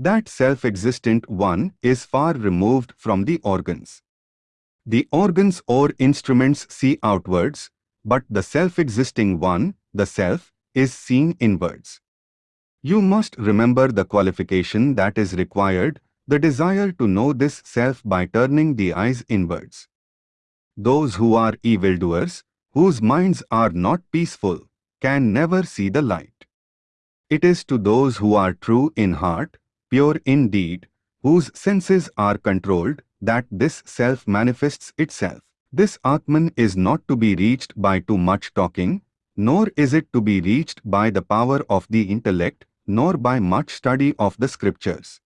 That self-existent one is far removed from the organs. The organs or instruments see outwards, but the self-existing one, the self, is seen inwards. You must remember the qualification that is required, the desire to know this self by turning the eyes inwards. Those who are evildoers, whose minds are not peaceful, can never see the light. It is to those who are true in heart, pure indeed, whose senses are controlled, that this self manifests itself. This Atman is not to be reached by too much talking, nor is it to be reached by the power of the intellect, nor by much study of the scriptures.